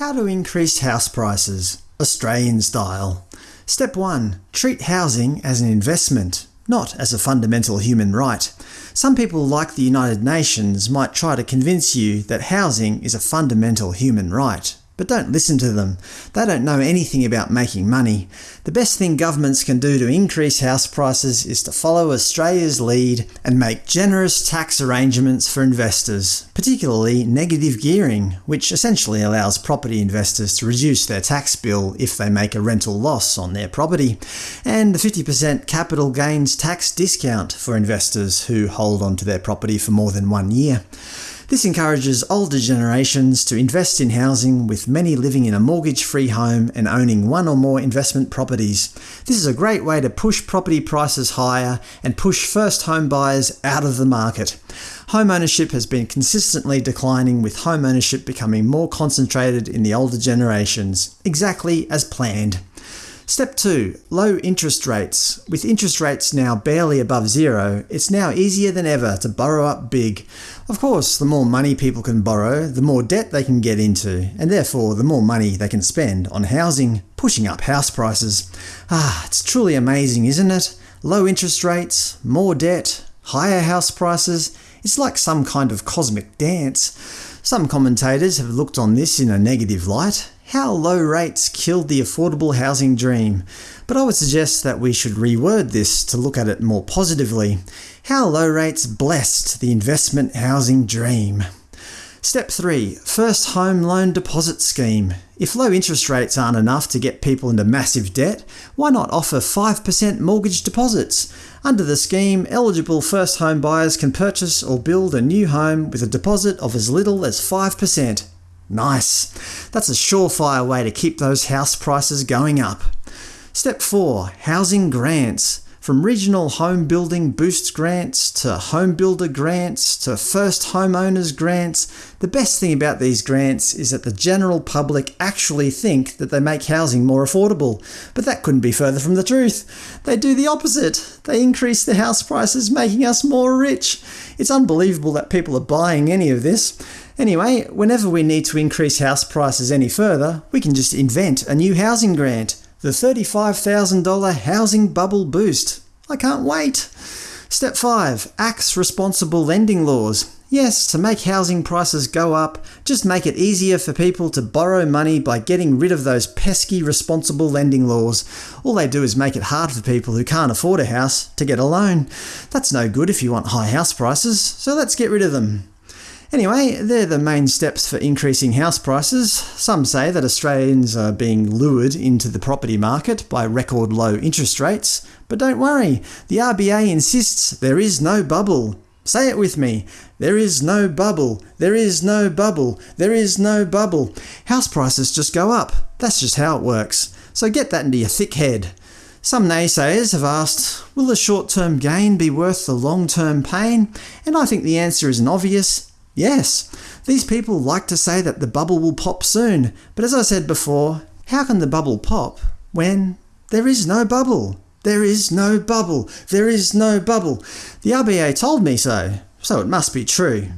How to increase house prices, Australian style. Step 1. Treat housing as an investment, not as a fundamental human right. Some people like the United Nations might try to convince you that housing is a fundamental human right. But don't listen to them. They don't know anything about making money. The best thing governments can do to increase house prices is to follow Australia's lead and make generous tax arrangements for investors, particularly negative gearing, which essentially allows property investors to reduce their tax bill if they make a rental loss on their property, and the 50% capital gains tax discount for investors who hold onto their property for more than one year. This encourages older generations to invest in housing, with many living in a mortgage-free home and owning one or more investment properties. This is a great way to push property prices higher and push first home buyers out of the market. Home ownership has been consistently declining with home ownership becoming more concentrated in the older generations, exactly as planned. Step 2. Low interest rates. With interest rates now barely above zero, it's now easier than ever to borrow up big. Of course, the more money people can borrow, the more debt they can get into, and therefore the more money they can spend on housing, pushing up house prices. Ah, it's truly amazing, isn't it? Low interest rates, more debt, higher house prices – it's like some kind of cosmic dance. Some commentators have looked on this in a negative light, how low rates killed the affordable housing dream, but I would suggest that we should reword this to look at it more positively. How low rates blessed the investment housing dream. Step 3. First Home Loan Deposit Scheme. If low interest rates aren't enough to get people into massive debt, why not offer 5% mortgage deposits? Under the scheme, eligible first home buyers can purchase or build a new home with a deposit of as little as 5%. Nice! That's a surefire way to keep those house prices going up. Step 4. Housing Grants from regional home building boost grants to home builder grants to first homeowners grants, the best thing about these grants is that the general public actually think that they make housing more affordable. But that couldn't be further from the truth. They do the opposite. They increase the house prices, making us more rich. It's unbelievable that people are buying any of this. Anyway, whenever we need to increase house prices any further, we can just invent a new housing grant. The $35,000 Housing Bubble Boost. I can't wait! Step 5. Axe responsible lending laws. Yes, to make housing prices go up, just make it easier for people to borrow money by getting rid of those pesky responsible lending laws. All they do is make it hard for people who can't afford a house to get a loan. That's no good if you want high house prices, so let's get rid of them. Anyway, they're the main steps for increasing house prices. Some say that Australians are being lured into the property market by record low interest rates. But don't worry, the RBA insists there is no bubble. Say it with me. There is no bubble. There is no bubble. There is no bubble. House prices just go up. That's just how it works. So get that into your thick head. Some naysayers have asked, will the short-term gain be worth the long-term pain? And I think the answer is an obvious Yes, these people like to say that the bubble will pop soon, but as I said before, how can the bubble pop when there is no bubble? There is no bubble. There is no bubble. The RBA told me so, so it must be true.